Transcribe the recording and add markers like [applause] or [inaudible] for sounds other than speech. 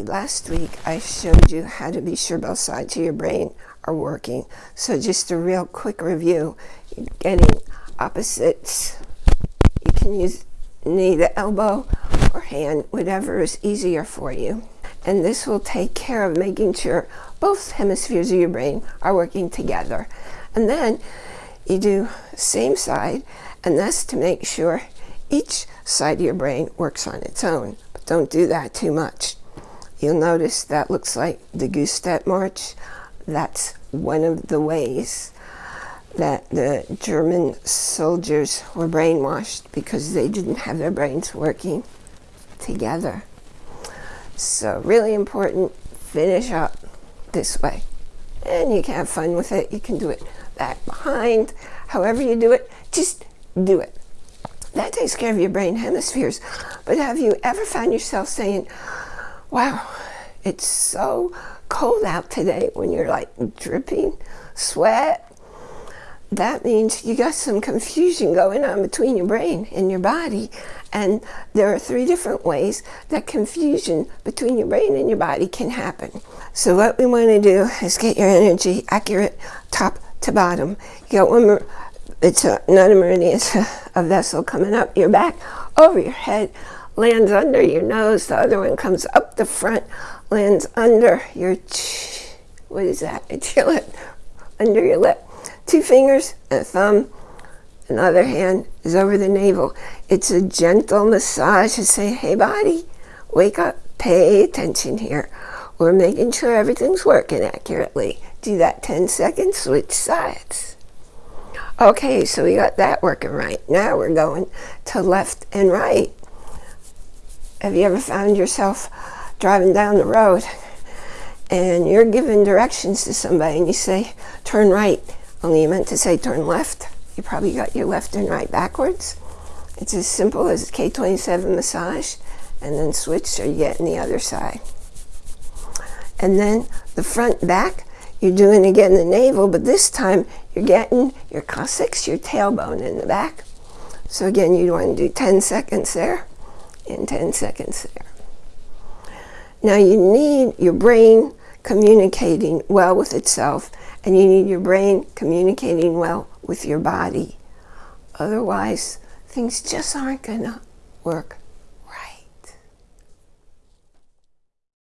Last week I showed you how to be sure both sides of your brain are working. So just a real quick review. You're getting opposites. You can use knee to elbow or hand, whatever is easier for you. And this will take care of making sure both hemispheres of your brain are working together. And then you do same side, and that's to make sure each side of your brain works on its own. But don't do that too much. You'll notice that looks like the Goose-Step March. That's one of the ways that the German soldiers were brainwashed because they didn't have their brains working together. So really important, finish up this way. And you can have fun with it. You can do it back behind, however you do it, just do it. That takes care of your brain hemispheres. But have you ever found yourself saying, wow, it's so cold out today when you're like dripping sweat? That means you got some confusion going on between your brain and your body. And there are three different ways that confusion between your brain and your body can happen. So what we want to do is get your energy accurate top to bottom. You got one more, it's a, not a meridian, it's a, a vessel coming up your back, over your head, lands under your nose. The other one comes up the front, lands under your, what is that? [laughs] Your under your lip. Two fingers and a thumb. Another hand is over the navel. It's a gentle massage to say, hey body, wake up, pay attention here. We're making sure everything's working accurately. Do that 10 seconds, switch sides. Okay, so we got that working right. Now we're going to left and right. Have you ever found yourself driving down the road and you're giving directions to somebody and you say, turn right, only you meant to say turn left? You probably got your left and right backwards. It's as simple as K27 massage and then switch so you get in the other side. And then the front back, you're doing again the navel, but this time you're getting your coccyx, your tailbone in the back. So again, you want to do 10 seconds there and 10 seconds there. Now you need your brain communicating well with itself and you need your brain communicating well with your body. Otherwise, things just aren't going to work